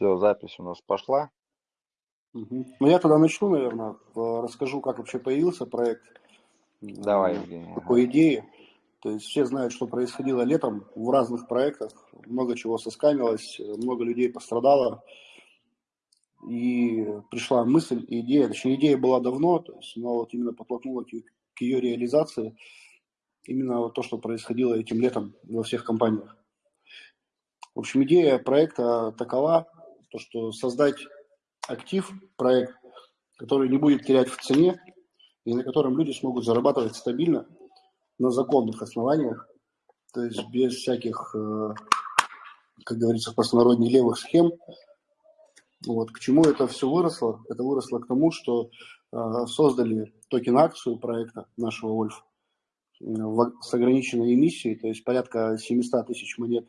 Все, запись у нас пошла. Угу. Ну, я тогда начну, наверное, расскажу, как вообще появился проект. Давай, Евгений. По идее. То есть все знают, что происходило летом в разных проектах. Много чего соскамилось, много людей пострадало. И пришла мысль, идея, точнее идея была давно, то есть, но вот именно подтолкнула к, к ее реализации именно вот то, что происходило этим летом во всех компаниях. В общем, идея проекта такова, то, что создать актив, проект, который не будет терять в цене и на котором люди смогут зарабатывать стабильно на законных основаниях, то есть без всяких, э, как говорится в левых схем. Вот. К чему это все выросло? Это выросло к тому, что э, создали токен-акцию проекта нашего Вольф э, с ограниченной эмиссией, то есть порядка 700 тысяч монет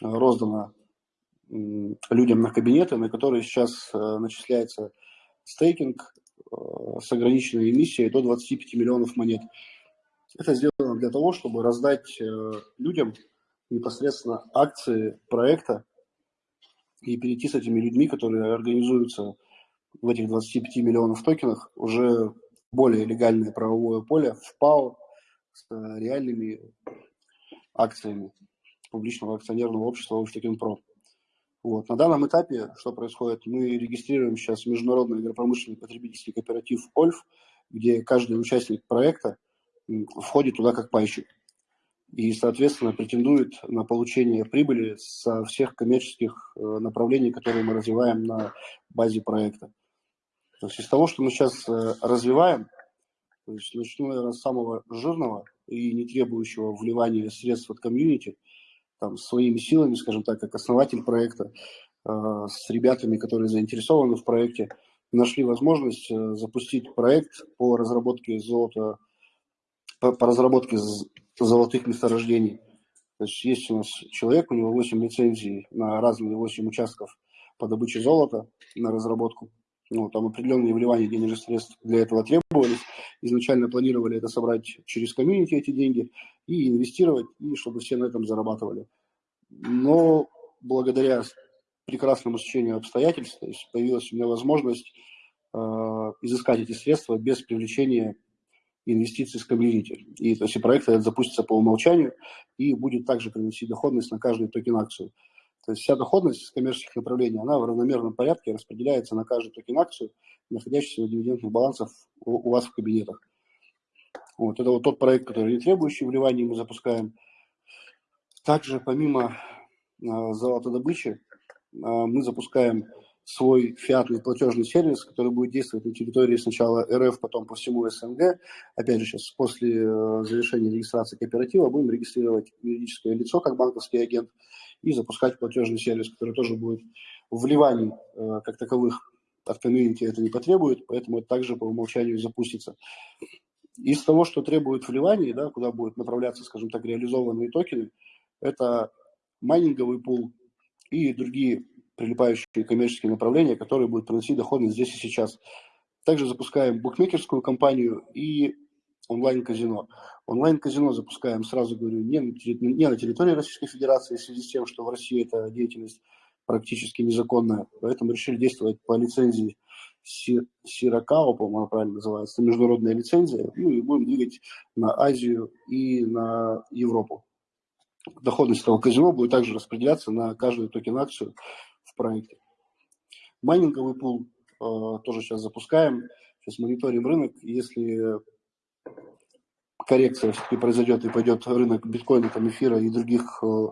роздано людям на кабинеты, на которые сейчас э, начисляется стейкинг э, с ограниченной эмиссией до 25 миллионов монет. Это сделано для того, чтобы раздать э, людям непосредственно акции проекта и перейти с этими людьми, которые организуются в этих 25 миллионов токенах, уже более легальное правовое поле в ПАО с реальными акциями публичного акционерного общества Ольштекенпро. Вот. На данном этапе что происходит? Мы регистрируем сейчас международный агропромышленный потребительский кооператив «Ольф», где каждый участник проекта входит туда как пайщик и, соответственно, претендует на получение прибыли со всех коммерческих э, направлений, которые мы развиваем на базе проекта. То есть из того, что мы сейчас э, развиваем, то есть начну, наверное, с самого жирного и не требующего вливания средств от комьюнити – там, своими силами, скажем так, как основатель проекта, э, с ребятами, которые заинтересованы в проекте, нашли возможность э, запустить проект по разработке золота, по, по разработке золотых месторождений. То есть есть у нас человек, у него 8 лицензий на разные 8 участков по добыче золота на разработку. Ну, там определенные вливания денежных средств для этого требовались. Изначально планировали это собрать через комьюнити эти деньги и инвестировать, и чтобы все на этом зарабатывали. Но благодаря прекрасному сечению обстоятельств появилась у меня возможность э, изыскать эти средства без привлечения инвестиций с комьюнити. И то есть проект этот запустится по умолчанию и будет также приносить доходность на каждую токен-акцию. То есть вся доходность коммерческих направлений, она в равномерном порядке распределяется на каждую токен-акцию, находящуюся на дивидендных балансах у, у вас в кабинетах. Вот, это вот тот проект, который не требующий вливания мы запускаем. Также помимо э, золотодобычи э, мы запускаем свой фиатный платежный сервис, который будет действовать на территории сначала РФ, потом по всему СНГ. Опять же, сейчас после э, завершения регистрации кооператива будем регистрировать юридическое лицо как банковский агент и запускать платежный сервис, который тоже будет вливаний э, как таковых от комьюнити это не потребует, поэтому это также по умолчанию запустится. Из того, что требует вливаний, да, куда будут направляться, скажем так, реализованные токены, это майнинговый пул и другие прилипающие коммерческие направления, которые будут приносить доходность здесь и сейчас. Также запускаем букмекерскую компанию и онлайн-казино. Онлайн-казино запускаем, сразу говорю, не на, территории Российской Федерации, в связи с тем, что в России эта деятельность практически незаконная. Поэтому решили действовать по лицензии Сиракао, по-моему, правильно называется, международная лицензия, ну и будем двигать на Азию и на Европу. Доходность этого казино будет также распределяться на каждую токен-акцию в проекте. Майнинговый пул э, тоже сейчас запускаем, сейчас мониторим рынок. Если коррекция все-таки произойдет и пойдет рынок биткоина, там, эфира и других э,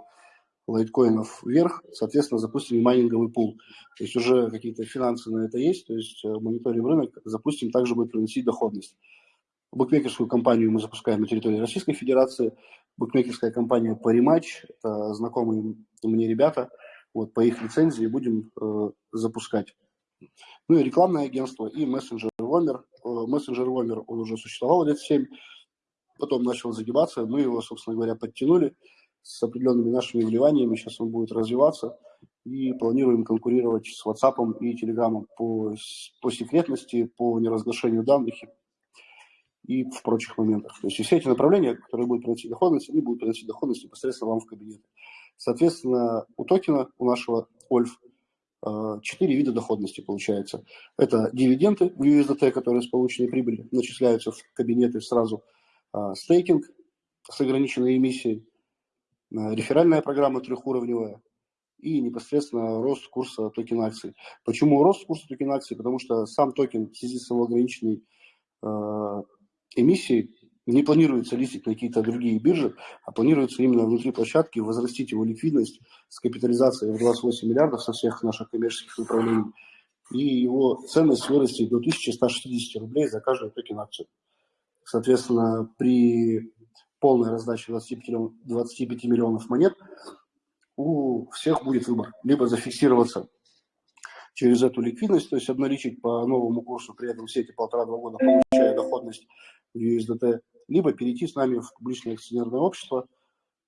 лайткоинов вверх, соответственно, запустим майнинговый пул. То есть уже какие-то финансы на это есть, то есть э, мониторим рынок, запустим, также будет приносить доходность. Букмекерскую компанию мы запускаем на территории Российской Федерации. Букмекерская компания Parimatch, это знакомые мне ребята, вот по их лицензии будем э, запускать. Ну и рекламное агентство, и мессенджер Вомер. Э, мессенджер Вомер, он уже существовал лет 7, потом начал загибаться, мы его, собственно говоря, подтянули с определенными нашими вливаниями, сейчас он будет развиваться, и планируем конкурировать с WhatsApp и Telegram по, по секретности, по неразглашению данных и в прочих моментах. То есть все эти направления, которые будут приносить доходность, они будут приносить доходность непосредственно вам в кабинет. Соответственно, у токена, у нашего Ольф, э, четыре вида доходности получается. Это дивиденды в USDT, которые с полученной прибыли начисляются в кабинеты сразу, а, стейкинг с ограниченной эмиссией, а, реферальная программа трехуровневая и непосредственно рост курса токен акций. Почему рост курса токен акций? Потому что сам токен в связи с его ограниченной эмиссией не планируется листить на какие-то другие биржи, а планируется именно внутри площадки возрастить его ликвидность с капитализацией в 28 миллиардов со всех наших коммерческих направлений, и его ценность вырастет до 1160 рублей за каждую токен акцию. Соответственно, при полной раздаче 25, 25 миллионов монет у всех будет выбор. Либо зафиксироваться через эту ликвидность, то есть обналичить по новому курсу, при этом все эти полтора-два года получая доходность в USDT, либо перейти с нами в публичное акционерное общество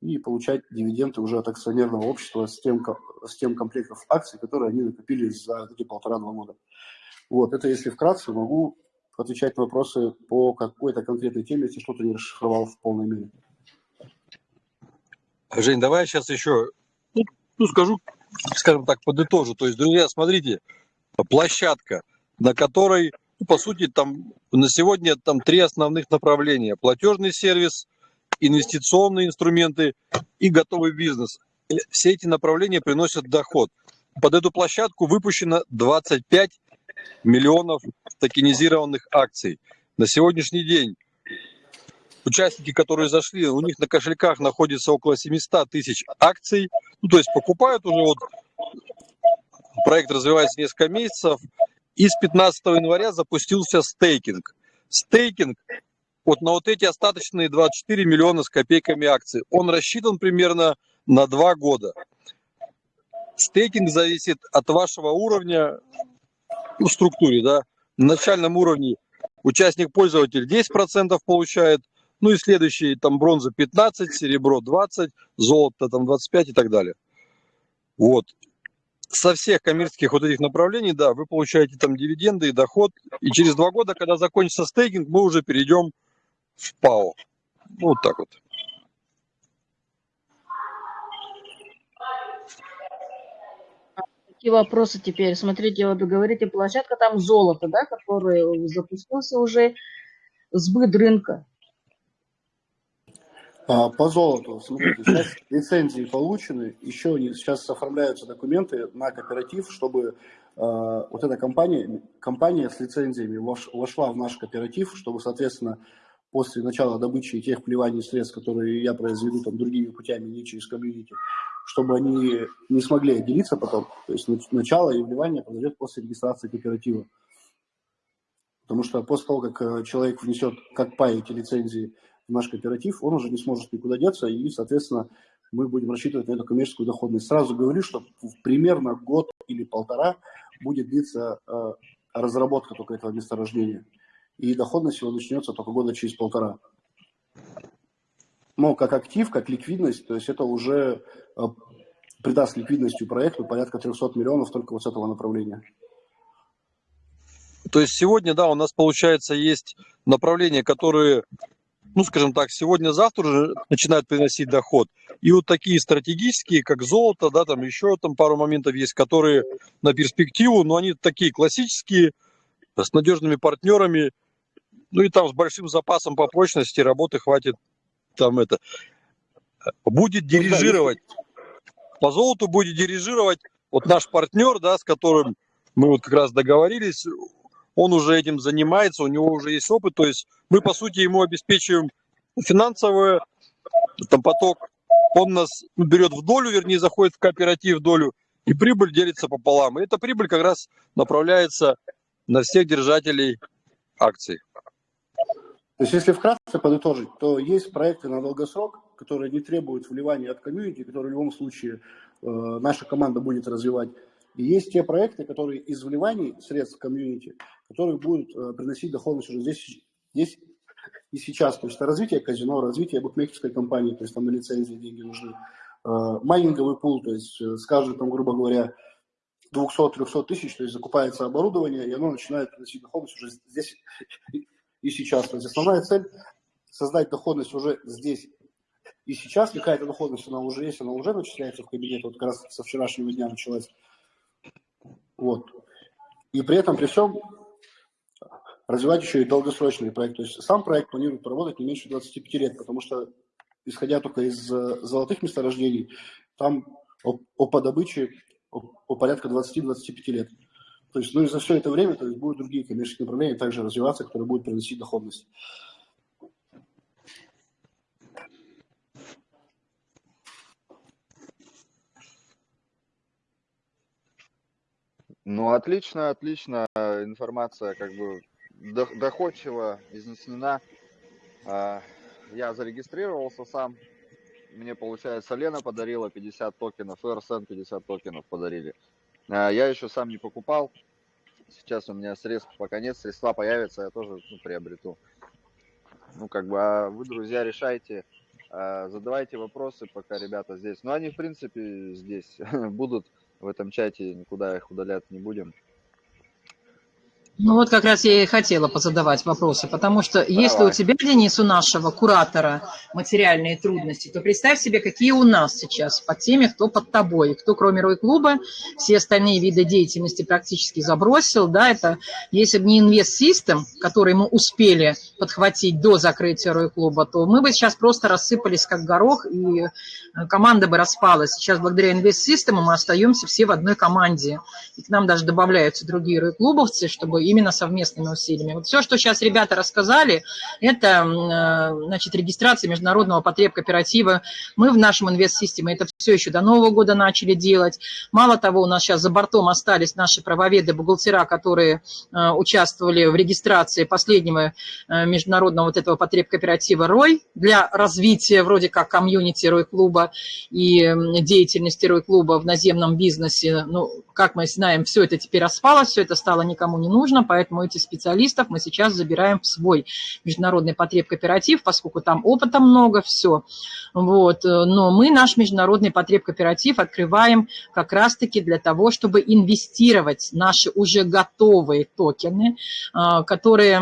и получать дивиденды уже от акционерного общества с тем, с тем комплектом акций, которые они накопили за эти полтора-два года. Вот, это если вкратце, могу отвечать на вопросы по какой-то конкретной теме, если что-то не расшифровал в полной мере. Жень, давай я сейчас еще ну, скажу, скажем так, подытожу. То есть, друзья, смотрите, площадка, на которой ну, по сути, там на сегодня там три основных направления. Платежный сервис, инвестиционные инструменты и готовый бизнес. Все эти направления приносят доход. Под эту площадку выпущено 25 миллионов токенизированных акций. На сегодняшний день участники, которые зашли, у них на кошельках находится около 700 тысяч акций. Ну, то есть покупают уже вот проект развивается несколько месяцев, и с 15 января запустился стейкинг. Стейкинг вот на вот эти остаточные 24 миллиона с копейками акций. Он рассчитан примерно на 2 года. Стейкинг зависит от вашего уровня ну, в структуре. Да? На начальном уровне участник-пользователь 10% получает, ну и следующие там бронза 15, серебро 20, золото там 25 и так далее. Вот со всех коммерческих вот этих направлений, да, вы получаете там дивиденды и доход, и через два года, когда закончится стейкинг, мы уже перейдем в ПАО. Вот так вот. Какие вопросы теперь? Смотрите, вот говорите, площадка там золото, да, который запустился уже, сбыт рынка. А, по золоту, смотрите, сейчас лицензии получены, еще сейчас оформляются документы на кооператив, чтобы э, вот эта компания, компания с лицензиями вош, вошла в наш кооператив, чтобы, соответственно, после начала добычи тех плеваний средств, которые я произведу там другими путями, не через комьюнити, чтобы они не смогли отделиться потом. То есть начало и вливание произойдет после регистрации кооператива. Потому что после того, как э, человек внесет как пай эти лицензии в наш кооператив, он уже не сможет никуда деться, и, соответственно, мы будем рассчитывать на эту коммерческую доходность. Сразу говорю, что примерно год или полтора будет длиться э, разработка только этого месторождения. И доходность его начнется только года через полтора. Но как актив, как ликвидность, то есть это уже э, придаст ликвидностью проекту порядка 300 миллионов только вот с этого направления. То есть сегодня, да, у нас получается есть направления, которые ну, скажем так, сегодня-завтра уже начинают приносить доход. И вот такие стратегические, как золото, да, там еще там пару моментов есть, которые на перспективу, но они такие классические, с надежными партнерами, ну и там с большим запасом по прочности работы хватит там это. Будет ну дирижировать, по золоту будет дирижировать вот наш партнер, да, с которым мы вот как раз договорились, он уже этим занимается, у него уже есть опыт, то есть мы, по сути, ему обеспечиваем финансовый там, поток, он нас берет в долю, вернее, заходит в кооператив в долю, и прибыль делится пополам. И эта прибыль как раз направляется на всех держателей акций. То есть, если вкратце подытожить, то есть проекты на долгосрок, которые не требуют вливания от комьюнити, которые в любом случае э, наша команда будет развивать. И есть те проекты, которые из вливаний средств комьюнити, которые будут э, приносить доходность уже здесь, здесь и сейчас. То есть это развитие казино, развитие букмекерской компании, то есть там на лицензии деньги нужны. Э, майнинговый пул, то есть э, скажем, там, грубо говоря, 200-300 тысяч, то есть закупается оборудование, и оно начинает приносить доходность уже здесь и сейчас. То есть основная цель – создать доходность уже здесь и сейчас. Какая-то доходность, она уже есть, она уже начисляется в кабинет, вот как раз со вчерашнего дня началась. Вот. И при этом, при всем, развивать еще и долгосрочный проект. То есть сам проект планирует проработать не меньше 25 лет, потому что, исходя только из э, золотых месторождений, там о, о по добыче о, о порядка 20-25 лет. То есть, ну и за все это время то есть, будут другие коммерческие направления также развиваться, которые будут приносить доходность. Ну, отлично, отлично. Информация как бы доходчиво изнесена. А, я зарегистрировался сам. Мне, получается, Лена подарила 50 токенов, РСН 50 токенов подарили. А, я еще сам не покупал. Сейчас у меня средств пока нет, средства появятся, я тоже ну, приобрету. Ну, как бы, а вы, друзья, решайте, а, задавайте вопросы, пока ребята здесь. Ну, они, в принципе, здесь будут в этом чате, никуда их удалять не будем. Ну вот как раз я и хотела позадавать вопросы, потому что Давай. если у тебя, Денис, у нашего куратора материальные трудности, то представь себе, какие у нас сейчас под теми, кто под тобой, кто кроме Рой-клуба, все остальные виды деятельности практически забросил, да, это если бы не инвест-систем, который мы успели подхватить до закрытия Рой-клуба, то мы бы сейчас просто рассыпались как горох, и э, команда бы распалась. Сейчас благодаря инвест-систему мы остаемся все в одной команде, и к нам даже добавляются другие Рой-клубовцы, чтобы именно совместными усилиями. Вот все, что сейчас ребята рассказали, это э, значит, регистрация международного потреб кооператива. Мы в нашем инвест-системе это все еще до Нового года начали делать. Мало того, у нас сейчас за бортом остались наши правоведы, бухгалтера, которые э, участвовали в регистрации последнего э, международного вот этого потреб кооператива «Рой» для развития вроде как комьюнити «Рой-клуба» и деятельности «Рой-клуба» в наземном бизнесе. Ну, как мы знаем, все это теперь распалось, все это стало никому не нужно, поэтому этих специалистов мы сейчас забираем в свой международный потреб кооператив, поскольку там опыта много, все. Вот. Но мы наш международный потреб кооператив открываем как раз-таки для того, чтобы инвестировать наши уже готовые токены, а, которые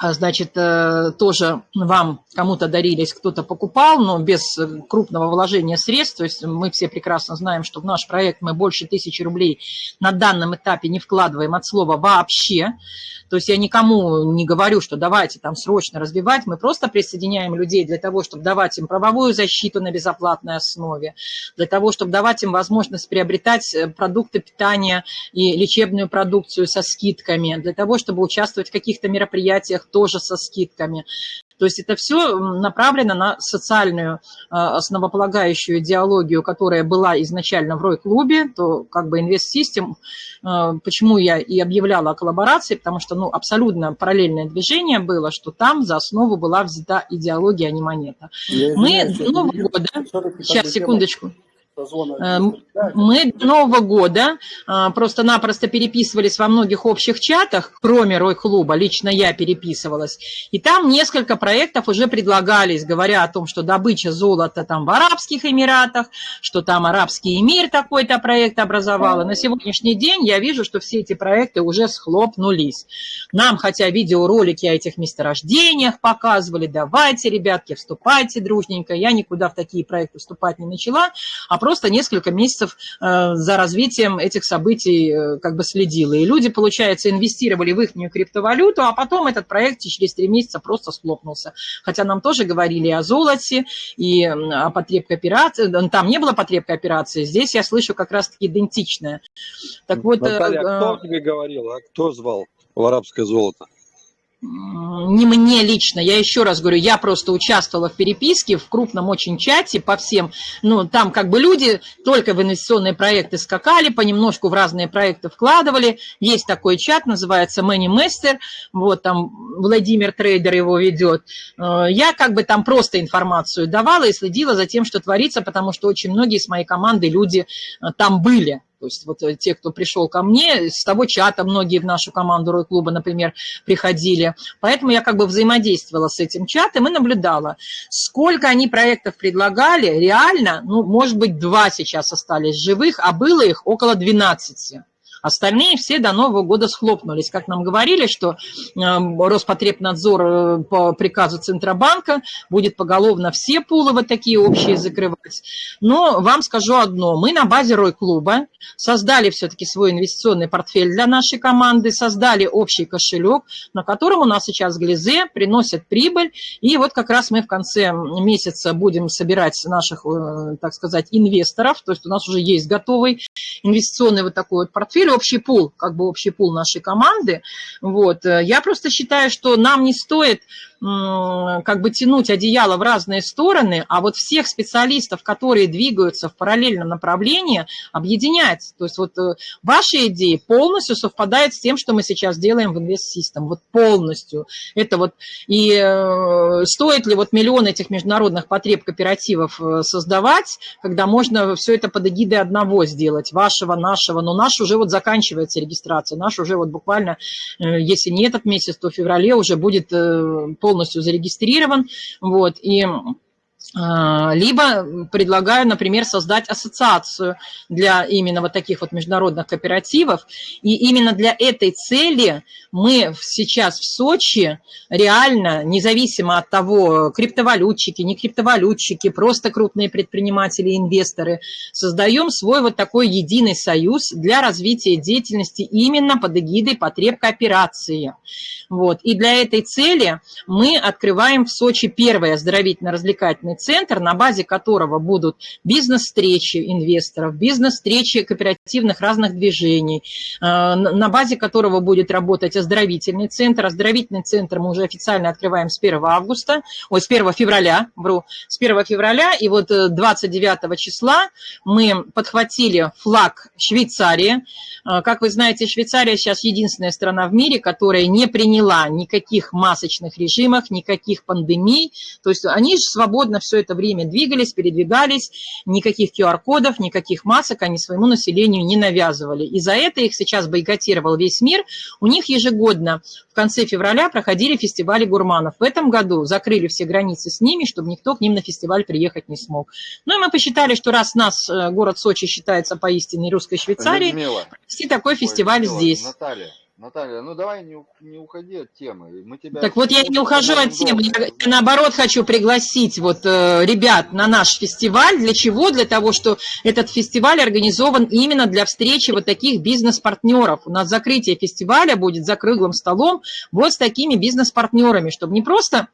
значит, э, тоже вам кому-то дарились, кто-то покупал, но без крупного вложения средств. То есть мы все прекрасно знаем, что в наш проект мы больше тысячи рублей на данном этапе не вкладываем от слова вообще. То есть я никому не говорю, что давайте там срочно развивать. Мы просто присоединяем людей для того, чтобы давать им правовую защиту на безоплатной основе, для того, чтобы давать им возможность приобретать э, продукты питания и лечебную продукцию со скидками, для того, чтобы участвовать в каких-то мероприятиях тоже со скидками. То есть это все направлено на социальную а, основополагающую идеологию, которая была изначально в Рой-клубе, то как бы инвест-систем, а, почему я и объявляла о коллаборации, потому что ну, абсолютно параллельное движение было, что там за основу была взята идеология, а не монета. Я Мы до Нового года, сейчас, секундочку, Эм, мы до Нового года э, просто-напросто переписывались во многих общих чатах, кроме Рой-клуба, лично я переписывалась. И там несколько проектов уже предлагались, говоря о том, что добыча золота там в Арабских Эмиратах, что там Арабский Эмир такой-то проект образовал. И на сегодняшний день я вижу, что все эти проекты уже схлопнулись. Нам, хотя видеоролики о этих месторождениях показывали, давайте, ребятки, вступайте дружненько. Я никуда в такие проекты вступать не начала, а просто несколько месяцев э, за развитием этих событий э, как бы следила. И люди, получается, инвестировали в их криптовалюту, а потом этот проект через три месяца просто схлопнулся. Хотя нам тоже говорили о золоте и о потребной операции. Там не было потребной операции, здесь я слышу как раз-таки идентичное. Так вот, э, Наталья, а кто тебе говорил, а кто звал в арабское золото? Не мне лично, я еще раз говорю, я просто участвовала в переписке в крупном очень чате по всем, ну, там как бы люди только в инвестиционные проекты скакали, понемножку в разные проекты вкладывали, есть такой чат, называется Money Master, вот там Владимир Трейдер его ведет, э, я как бы там просто информацию давала и следила за тем, что творится, потому что очень многие с моей команды люди э, там были, то есть вот э, те, кто пришел ко мне, с того чата многие в нашу команду Рой-клуба, например, приходили. Поэтому я как бы взаимодействовала с этим чатом и наблюдала, сколько они проектов предлагали. Реально, ну, может быть, два сейчас остались живых, а было их около 12. Остальные все до Нового года схлопнулись. Как нам говорили, что э, Роспотребнадзор э, по приказу Центробанка будет поголовно все пулы вот такие общие закрывать. Но вам скажу одно. Мы на базе Рой-клуба создали все-таки свой инвестиционный портфель для нашей команды, создали общий кошелек, на котором у нас сейчас глизе приносят прибыль. И вот как раз мы в конце месяца будем собирать наших, э, так сказать, инвесторов. То есть у нас уже есть готовый инвестиционный вот такой вот портфель, общий пул, как бы общий пул нашей команды. Вот. Я просто считаю, что нам не стоит как бы тянуть одеяло в разные стороны, а вот всех специалистов, которые двигаются в параллельном направлении, объединять. То есть вот э, ваши идеи полностью совпадают с тем, что мы сейчас делаем в Invest System, вот полностью. Это вот и э, стоит ли вот миллион этих международных потреб кооперативов э, создавать, когда можно все это под эгидой одного сделать, вашего, нашего, но наш уже вот заканчивается регистрация, наш уже вот буквально, если не этот месяц, то в феврале уже будет полностью зарегистрирован. Вот, и либо предлагаю, например, создать ассоциацию для именно вот таких вот международных кооперативов. И именно для этой цели мы сейчас в Сочи реально, независимо от того, криптовалютчики, не криптовалютчики, просто крупные предприниматели, инвесторы, создаем свой вот такой единый союз для развития деятельности именно под эгидой потреб кооперации. Вот. И для этой цели мы открываем в Сочи первый оздоровительно-развлекательный центр, на базе которого будут бизнес-встречи инвесторов, бизнес-встречи кооперативных разных движений, э, на базе которого будет работать оздоровительный центр. Оздоровительный центр мы уже официально открываем с 1 августа, ой, с 1 февраля, вру, с 1 февраля, и вот 29 э, числа мы подхватили флаг Швейцарии. Э, как вы знаете, Швейцария сейчас единственная страна в мире, которая не приняла никаких масочных режимов, никаких пандемий, то есть они же свободно все это время двигались, передвигались, никаких QR-кодов, никаких масок они своему населению не навязывали. И за это их сейчас бойкотировал весь мир. У них ежегодно в конце февраля проходили фестивали гурманов. В этом году закрыли все границы с ними, чтобы никто к ним на фестиваль приехать не смог. Ну и мы посчитали, что раз нас э, город Сочи считается поистине русской Швейцарией, провести такой Ой, фестиваль Людмила, здесь. Наталья, Наталья, ну давай не, не уходи от темы. Мы тебя так вот я не ухожу от темы, я, я наоборот хочу пригласить вот э, ребят на наш фестиваль. Для чего? Для того, что этот фестиваль организован именно для встречи вот таких бизнес-партнеров. У нас закрытие фестиваля будет за круглым столом вот с такими бизнес-партнерами, чтобы не просто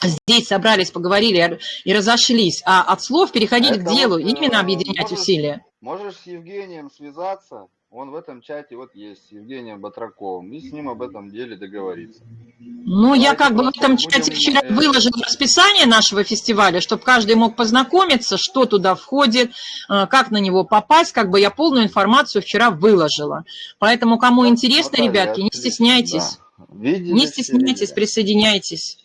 здесь собрались, поговорили и разошлись, а от слов переходить Это к делу, вот, именно объединять можешь, усилия. Можешь с Евгением связаться, он в этом чате вот есть, с Евгением Батраковым, и с ним об этом деле договориться. Ну, Давайте я как бы в этом чате вчера э, выложила расписание нашего фестиваля, чтобы каждый мог познакомиться, что туда входит, э, как на него попасть, как бы я полную информацию вчера выложила. Поэтому, кому интересно, Наталья, ребятки, не стесняйтесь. Да. Видели, не стесняйтесь, присоединяйтесь.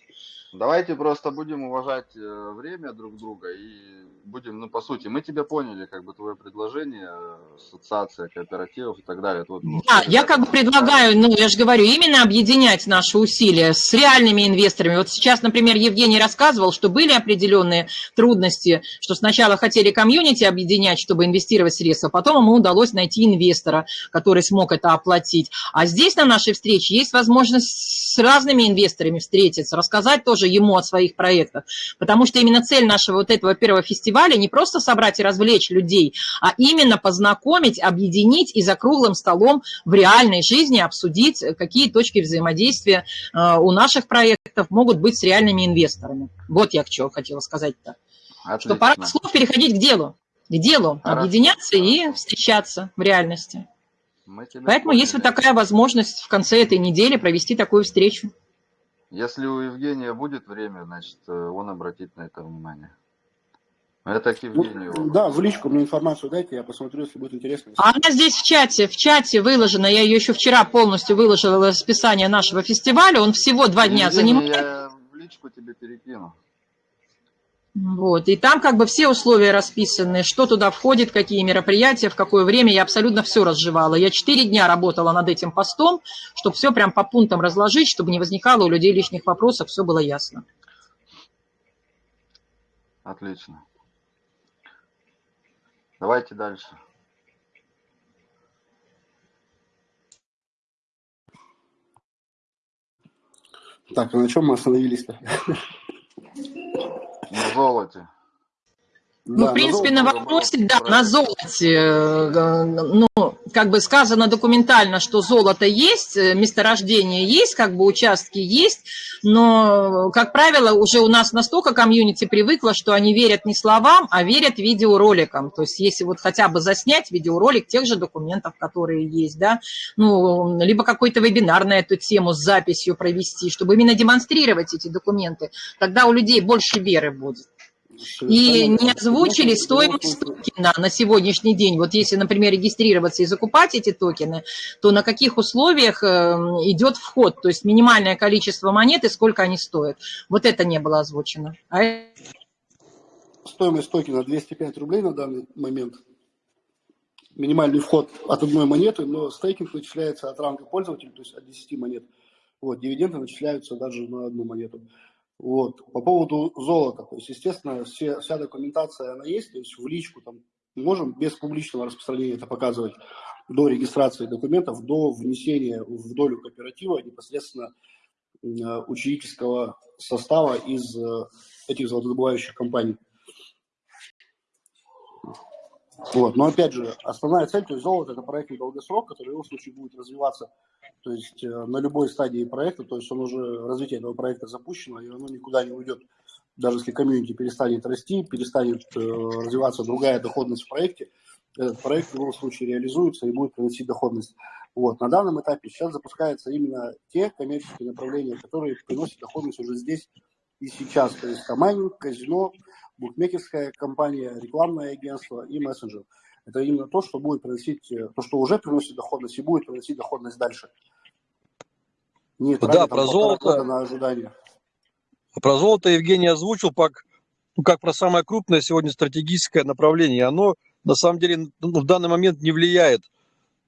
Давайте просто будем уважать э, время друг друга и будем, ну, по сути, мы тебя поняли, как бы твое предложение, ассоциация кооперативов и так далее. Вот, ну, да, я как бы предлагаю, ну, я же говорю, именно объединять наши усилия с реальными инвесторами. Вот сейчас, например, Евгений рассказывал, что были определенные трудности, что сначала хотели комьюнити объединять, чтобы инвестировать средства, потом ему удалось найти инвестора, который смог это оплатить. А здесь на нашей встрече есть возможность с разными инвесторами встретиться, рассказать тоже ему о своих проектах, потому что именно цель нашего вот этого первого фестиваля фестиваля не просто собрать и развлечь людей, а именно познакомить, объединить и за круглым столом в реальной жизни обсудить, какие точки взаимодействия э, у наших проектов могут быть с реальными инвесторами. Вот я к чему хотела сказать-то. Что пора слов переходить к делу. К делу, Хорошо. объединяться и встречаться в реальности. Поэтому есть вот такая возможность в конце этой недели провести такую встречу. Если у Евгения будет время, значит, э, он обратит на это внимание. Это к Евгению. Ну, да, в личку мне информацию дайте, я посмотрю, если будет интересно. А она здесь в чате, в чате выложена, я ее еще вчера полностью выложила расписание нашего фестиваля, он всего два дня занимает. Я в личку тебе перекину. Вот, и там как бы все условия расписаны, что туда входит, какие мероприятия, в какое время, я абсолютно все разжевала. Я четыре дня работала над этим постом, чтобы все прям по пунктам разложить, чтобы не возникало у людей лишних вопросов, все было ясно. Отлично. Давайте дальше. Так, а на чем мы остановились-то? На золоте. Ну, Да, в принципе, на золото. вопросе, да, на золоте, э, ну, как бы сказано документально, что золото есть, э, месторождение есть, как бы участки есть, но, как правило, уже у нас настолько комьюнити привыкло, что они верят не словам, а верят видеороликам. То есть, если вот хотя бы заснять видеоролик тех же документов, которые есть, да, ну, либо какой-то вебинар на эту тему с записью провести, чтобы именно демонстрировать эти документы, тогда у людей больше веры будет. И не озвучили стоимость токена на сегодняшний день. Вот если, например, регистрироваться и закупать эти токены, то на каких условиях э, идет вход, то есть минимальное количество монет и сколько они стоят. Вот это не было озвучено. А Стоимость токена 205 рублей на данный момент. Минимальный вход от одной монеты, но стейкинг начисляется от ранга пользователя, то есть от 10 монет. Вот, дивиденды начисляются даже на одну монету. Вот. По поводу золота, то есть, естественно, все, вся документация, она есть, то есть в личку там можем без публичного распространения это показывать до регистрации документов, до внесения в долю кооператива непосредственно э, учредительского состава из э, этих золотодобывающих компаний. Вот. Но опять же, основная цель, то есть золото это проектный долгосрок, который в любом случае будет развиваться то есть э, на любой стадии проекта, то есть он уже, развитие этого проекта запущено, и оно никуда не уйдет. Даже если комьюнити перестанет расти, перестанет э, развиваться другая доходность в проекте, этот проект в любом случае реализуется и будет приносить доходность. Вот. На данном этапе сейчас запускаются именно те коммерческие направления, которые приносят доходность уже здесь и сейчас. То есть майнинг, казино, букмекерская компания, рекламное агентство и мессенджер. Это именно то, что будет приносить, э, то, что уже приносит доходность и будет приносить доходность дальше. Не Да, про золото. на ожидание. Про золото Евгений озвучил, как, ну, как про самое крупное сегодня стратегическое направление. Оно на самом деле ну, в данный момент не влияет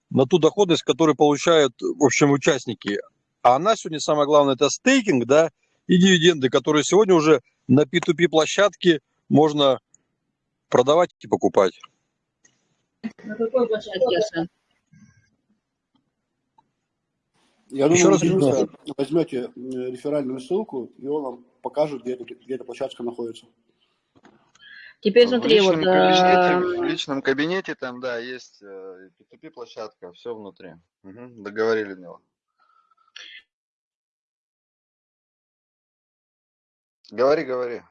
на ту доходность, которую получают, в общем, участники. А она сегодня самое главное это стейкинг, да, и дивиденды, которые сегодня уже на P2P площадке можно продавать и покупать. На какой площадке, Асан? Я Еще думаю, раз вы объясняю. Дениса возьмете э, реферальную ссылку, и он вам покажет, где, где эта площадка находится. Теперь В смотри, вот... личном, кабинете, в э, личном кабинете там, да, есть э, P2P площадка, все внутри. Мгм, договорили, Мила. Говори, говори.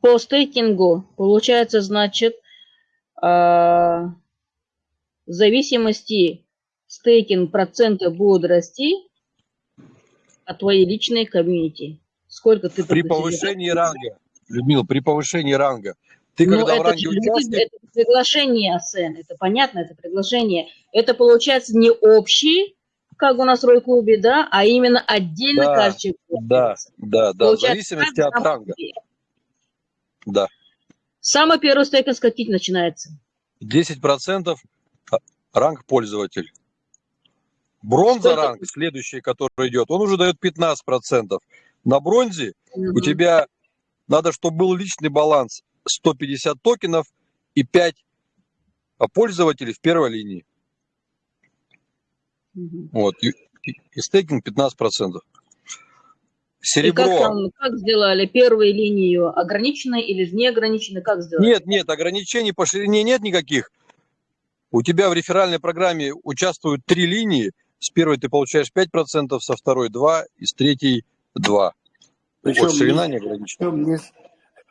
По стейкингу получается, значит, э, в зависимости стейкинг процента будет расти от твоей личной комьюнити. Сколько ты При повышении ранга, Людмила, при повышении ранга, ты Ну, когда в это, ранге же люди, участник, это приглашение, Сен, это понятно, это приглашение. Это получается не общий, как у нас в Рой-клубе, да, а именно отдельно Да, каждый да, да, да, в зависимости от ранга, да. Самый первый стейкинг с каких начинается? 10% ранг пользователь. Бронза Сколько? ранг, следующий, который идет, он уже дает 15%. На бронзе у Мгм. тебя надо, чтобы был личный баланс 150 токенов и 5 пользователей в первой линии. Мгм. Вот. И, и- и стейкинг 15%. И Серебро. как там, как сделали первую линию, ограниченной или неограниченной, как сделали? Нет, нет, ограничений по ширине нет никаких. У тебя в реферальной программе участвуют три линии. С первой ты получаешь 5%, со второй 2 и с третьей 2. Причем вот ширина не- не ограничена. Не, с-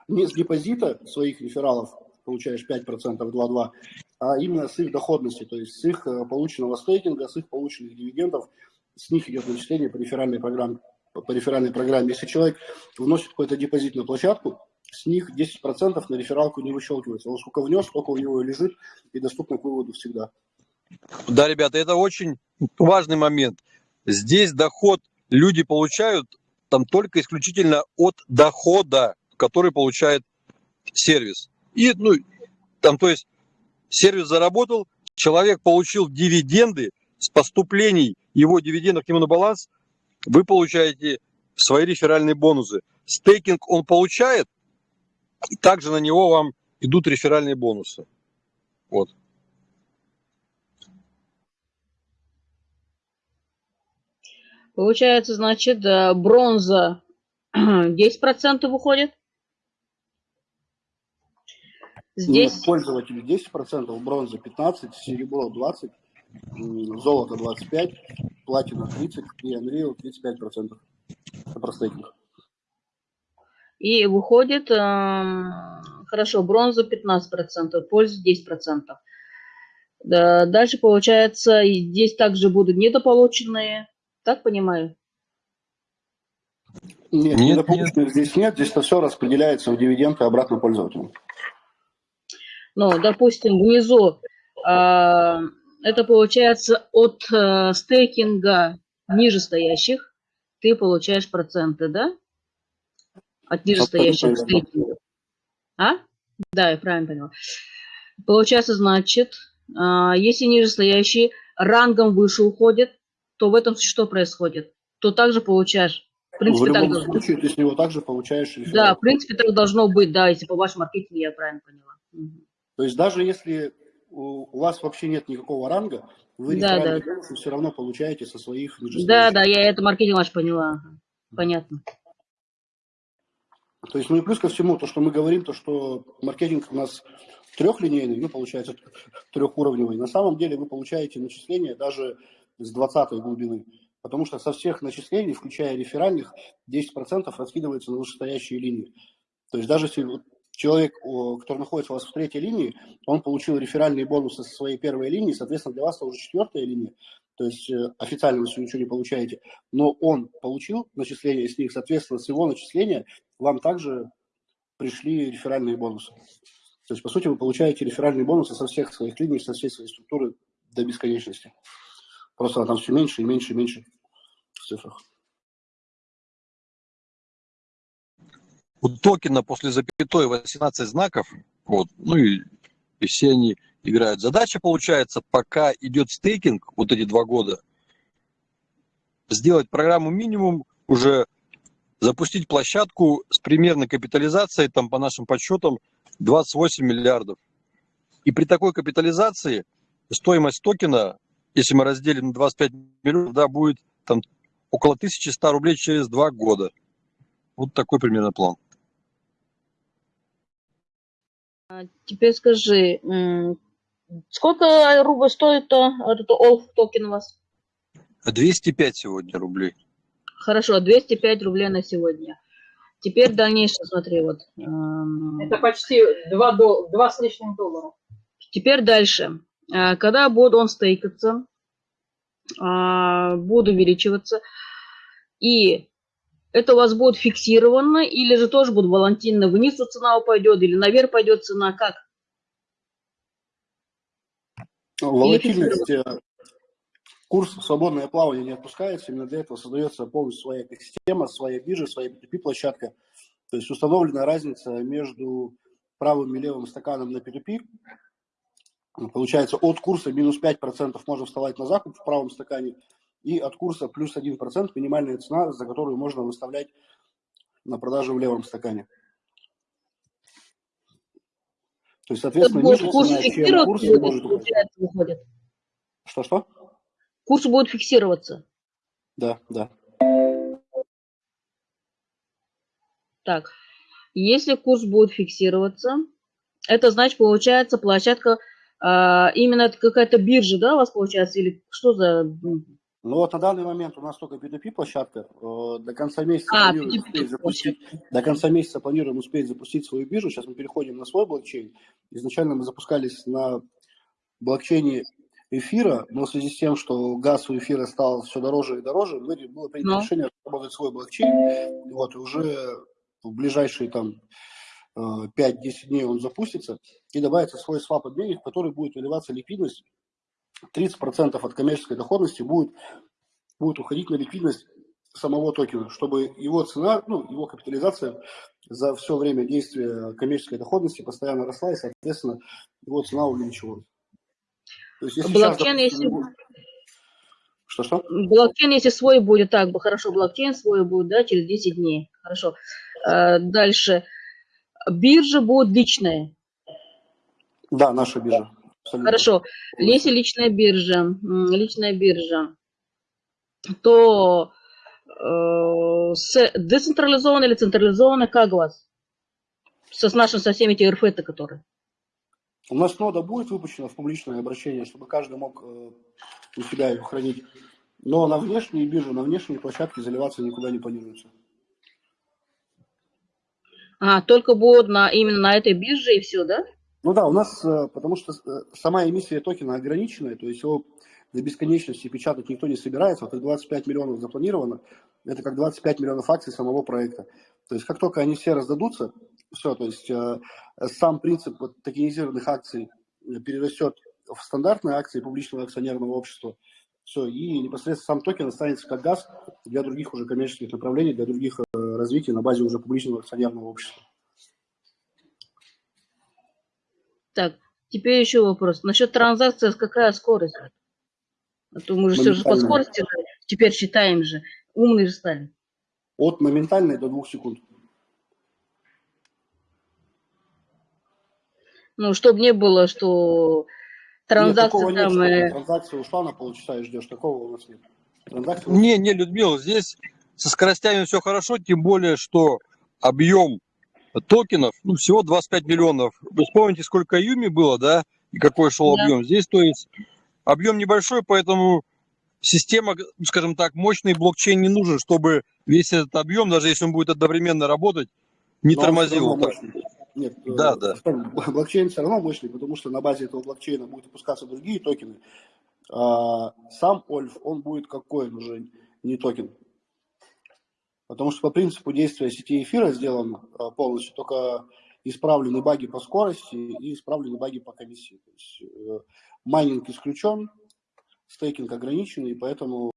не с депозита своих рефералов получаешь 5%, 2,2, а именно с их доходности, то есть с их э, полученного стейкинга, с их полученных дивидендов, с них идет начисление по реферальной программе. По реферальной программе. Если человек вносит какой-то депозит на площадку, с них 10% на рефералку не выщелкивается. Он сколько внес, столько у него лежит и доступно к выводу всегда. Да, ребята, это очень важный момент. Здесь доход люди получают там только исключительно от дохода, который получает сервис. И, ну, там, то есть, сервис заработал, человек получил дивиденды с поступлений его дивидендов к нему на баланс, вы получаете свои реферальные бонусы. Стейкинг он получает, и также на него вам идут реферальные бонусы. Вот. Получается, значит, э, бронза 10% уходит. Здесь, Ну, пользователю 10%, бронза 15%, серебро 20%, м, золото 25%, платина 30% и Unreal 35%. Это про стейкинг. и выходит, эм, хорошо, бронза 15%, польза 10%. Да, дальше, получается, и здесь также будут недополученные, так понимаю? Нет, Нет, недополученных здесь нет, здесь это все распределяется в дивиденды обратно пользователю. Ну, допустим, внизу а, это получается от э, стейкинга ниже стоящих ты получаешь проценты, да? От ниже стоящих Абсолютно верно. стейкинга. А? Да, я правильно поняла. Получается, значит, а, если ниже стоящие рангом выше уходят, то в этом что происходит? То также получаешь. В В принципе, так любом должно быть. случае ты с него также получаешь Да, в принципе, так должно быть, да, если по вашему маркетингу я правильно поняла. То есть даже если у вас вообще нет никакого ранга, вы Да, да. бонусы все равно получаете со своих Да, да, я это маркетинг ваш поняла. Понятно. То есть, ну и плюс ко всему, то, что мы говорим, то, что маркетинг у нас трехлинейный, ну, получается, трехуровневый. На самом деле вы получаете начисления даже с 20 глубины. Потому что со всех начислений, включая реферальных, 10% раскидывается на вышестоящие линии. То есть даже если человек, который находится у вас в третьей линии, он получил реферальные бонусы со своей первой линии, соответственно, для вас это уже четвертая линия. То есть э, официально вы ничего не получаете, но он получил начисления с них, соответственно, с его начисления вам также пришли реферальные бонусы. То есть, по сути, вы получаете реферальные бонусы со всех своих линий, со всей своей структуры до бесконечности. Просто там все меньше и меньше и меньше в цифрах. У токена после запятой 18 знаков, вот, ну и, и все они играют. Задача получается, пока идет стейкинг, вот эти два года, сделать программу минимум, уже запустить площадку с примерной капитализацией, там по нашим подсчетам, 28 миллиардов. И при такой капитализации стоимость токена, если мы разделим на 25 миллионов, да, будет там около 1100 рублей через два года. Вот такой примерно план. А Теперь скажи, сколько рублей стоит то, вот это Олф токен у вас? 205 сегодня рублей. Хорошо, 205 рублей на сегодня. Теперь дальнейшее, смотри, вот. эм, Это почти 2, дол- 2 с лишним доллара. Теперь дальше. А, Когда будет он стейкаться, а, будет увеличиваться, и это у вас будет фиксировано, или же тоже будет волатильно вниз цена пойдет, или наверх пойдет цена, как? Волатильность, э, курс в свободное плавание не отпускается, именно для этого создается полностью своя экосистема, своя биржа, своя P2P-площадка. То есть установлена разница между правым и левым стаканом на P2P. Получается, от курса минус 5% можно вставать на закуп в правом стакане, и от курса плюс 1% минимальная цена, за которую можно выставлять на продажу в левом стакане. То есть, соответственно, будет ниже курс цена, чем курс, будет, может уходить. Что-что? Курс будет фиксироваться. Да, да. Так, если курс будет фиксироваться, это значит, получается, площадка, а, именно какая-то биржа, да, у вас получается, или что за... Ну вот на данный момент у нас только P2P площадка. Э, До конца месяца А, планируем P2P успеть запустить. До конца месяца планируем успеть запустить свою биржу. Сейчас мы переходим на свой блокчейн. Изначально мы запускались на блокчейне эфира, но в связи с тем, что газ у эфира стал все дороже и дороже, мы, было принято Ну. решение разработать свой блокчейн. Вот, и уже в ближайшие там э, 5-10 дней он запустится, и добавится свой свап-обменник, в который будет выливаться ликвидность. 30% от коммерческой доходности будет, будет уходить на ликвидность самого токена, чтобы его цена, ну, его капитализация за все время действия коммерческой доходности постоянно росла, и, соответственно, его цена увеличивалась. То есть, если сейчас, Блокчейн, допустим, если- Что-что? Блокчейн, если свой будет, так, бы хорошо, блокчейн свой будет, да, через 10 дней. Хорошо. А, Дальше. Биржа будет личная. Да, наша биржа. Абсолютно. Хорошо. Если личная биржа, личная биржа, то э, с децентрализованной или централизованной, как у вас? Со, с нашим, со всеми эти РФ-то, которые. У нас нода будет выпущена в публичное обращение, чтобы каждый мог э, у себя ее хранить. Но на внешние биржи, на внешние площадки заливаться никуда не планируется. А, только будет на, именно на этой бирже и все, да? Ну да, у нас, э, потому что э, сама эмиссия токена ограниченная, то есть его до бесконечности печатать никто не собирается. Вот как 25 миллионов запланировано, это как 25 миллионов акций самого проекта. То есть как только они все раздадутся, все, то есть э, сам принцип вот, токенизированных акций перерастет в стандартные акции публичного акционерного общества, все, и непосредственно сам токен останется как газ для других уже коммерческих направлений, для других развитий на базе уже публичного акционерного общества. Так, теперь еще вопрос. Насчет транзакции, какая скорость? А то мы же все же по скорости теперь считаем же. Умные же стали. От моментальной до двух секунд. Ну, чтобы не было, что транзакция нет, там... Нет, э... Транзакция ушла на полчаса и ждешь. Такого у нас нет. Транзакция... Не, не, Людмила, здесь со скоростями все хорошо, тем более, что объем токенов, ну, всего 25 миллионов. Вы вспомните, сколько Юми было, да, и какой шел да. объем. Здесь, то есть, объем небольшой, поэтому система, скажем так, мощный блокчейн не нужен, чтобы весь этот объем, даже если он будет одновременно работать, не Но тормозил. Нет, да, да. блокчейн все равно мощный, потому что на базе этого блокчейна будут выпускаться другие токены. А сам Ольф, он будет как coin уже, не токен. Потому что по принципу действия сети эфира сделан а, полностью, только исправлены баги по скорости и исправлены баги по комиссии. То есть, э, майнинг исключен, стейкинг ограничен, и поэтому,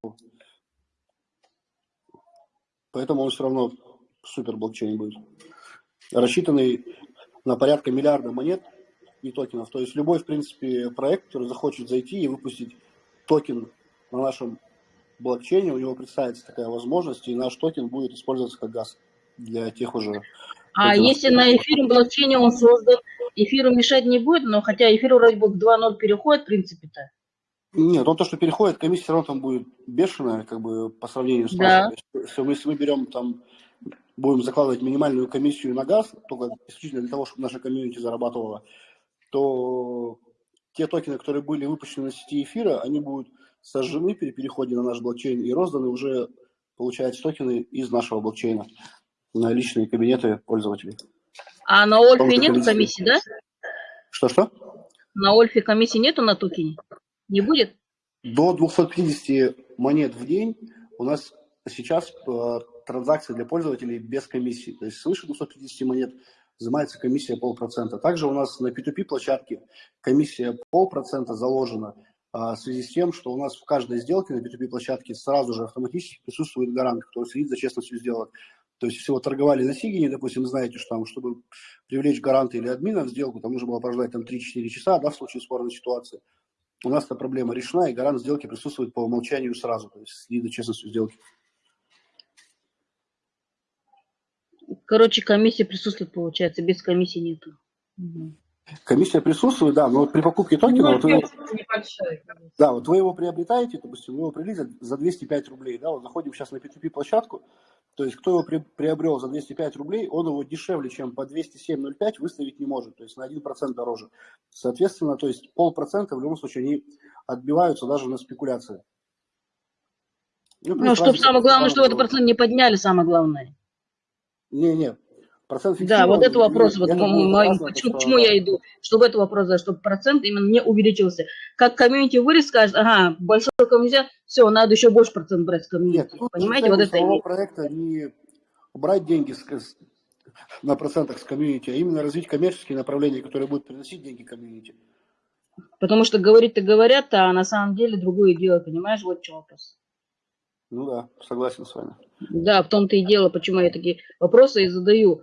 поэтому он все равно супер блокчейн будет. Рассчитанный на порядка миллиарда монет и токенов. То есть любой, в принципе, проект, который захочет зайти и выпустить токен на нашем блокчейне, у него представится такая возможность, и наш токен будет использоваться как газ для тех уже. А если на эфире блокчейне он создан, эфиру мешать не будет, но хотя эфир вроде бы к 2.0 переходит, в принципе-то. Нет, он то, что переходит, комиссия все равно там будет бешеная, как бы по сравнению с да. нашим. Если мы берем там будем закладывать минимальную комиссию на газ, только исключительно для того, чтобы наша комьюнити зарабатывала, то те токены, которые были выпущены на сети эфира, они будут сожжены при переходе на наш блокчейн и розданы уже, получается, токены из нашего блокчейна на личные кабинеты пользователей. А на Ольфе нет комиссии. да? Что-что? На Ольфе комиссии нету на токене? Не будет? До 250 монет в день у нас сейчас э, транзакции для пользователей без комиссии. То есть свыше 250 монет взимается комиссия полпроцента. Также у нас на P2P площадке комиссия полпроцента заложена в связи с тем, что у нас в каждой сделке на P2P площадке сразу же автоматически присутствует гарант, который следит за честностью сделок. То есть, если вы торговали на Сигине, допустим, знаете, что там, чтобы привлечь гаранта или админа в сделку, там нужно было прождать там 3-4 часа, да, в случае спорной ситуации. У нас эта проблема решена, и гарант сделки присутствует по умолчанию сразу, то есть следит за честностью сделки. Короче, комиссия присутствует, получается, без комиссии нету. Комиссия присутствует, да, но при покупке токена, ну, вот вы, да, вот вы его приобретаете, допустим, вы его приобрели за 205 рублей, да, вот заходим сейчас на P2P площадку, то есть кто его при, приобрел за 205 рублей, он его дешевле, чем по 207.05 выставить не может, то есть на 1% дороже. Соответственно, то есть полпроцента в любом случае они отбиваются даже на спекуляции. Ну, ну чтобы самое главное, чтобы этот процент не подняли, самое главное. Не-не, процент Да, вот это вопрос, вот, мой, почему, почему я иду, чтобы это вопрос, чтобы процент именно не увеличился. Как комьюнити вырос, скажет, ага, большой комьюнити, все, надо еще больше процент брать с комьюнити. Нет, Понимаете, вот это... Проекта не брать деньги с, на процентах с комьюнити, а именно развить коммерческие направления, которые будут приносить деньги комьюнити. Потому что говорить-то говорят, а на самом деле другое дело, понимаешь, вот чем вопрос. Ну да, согласен с вами. Да, в том-то и дело, почему я такие вопросы и задаю.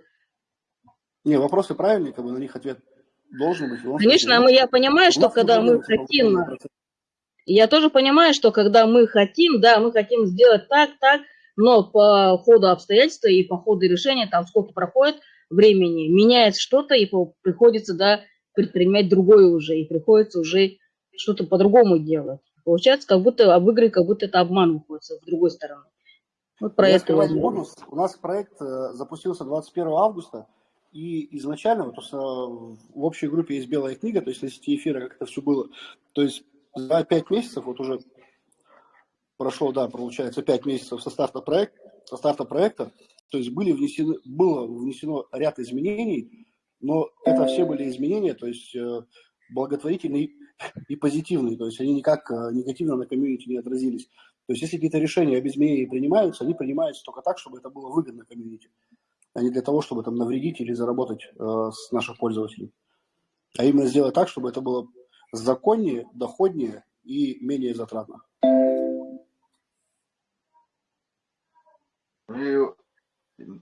Не, вопросы правильные, как бы на них ответ должен быть. Конечно, мы, я понимаю, что когда мы хотим, я тоже понимаю, что когда мы хотим, да, мы хотим сделать так, так, но по ходу обстоятельств и по ходу решения, там сколько проходит времени, меняется что-то, и приходится, да, предпринимать другое уже, и приходится уже что-то по-другому делать. Получается, как будто об игре, как будто это обман выходит с другой стороны. Вот про Я это скрывать я говорю. бонус. У нас проект э, запустился 21 августа, и изначально, вот, просто в общей группе есть белая книга, то есть на сети эфира, как это все было. То есть за 5 месяцев, вот уже прошло, да, получается, 5 месяцев со старта, проект, со старта проекта, то есть были внесены, было внесено ряд изменений, но это все были изменения, то есть э, благотворительные и позитивные, то есть они никак э, негативно на комьюнити не отразились. То есть если какие-то решения об изменении принимаются, они принимаются только так, чтобы это было выгодно комьюнити, а не для того, чтобы там навредить или заработать э, с наших пользователей. А именно сделать так, чтобы это было законнее, доходнее и менее затратно. И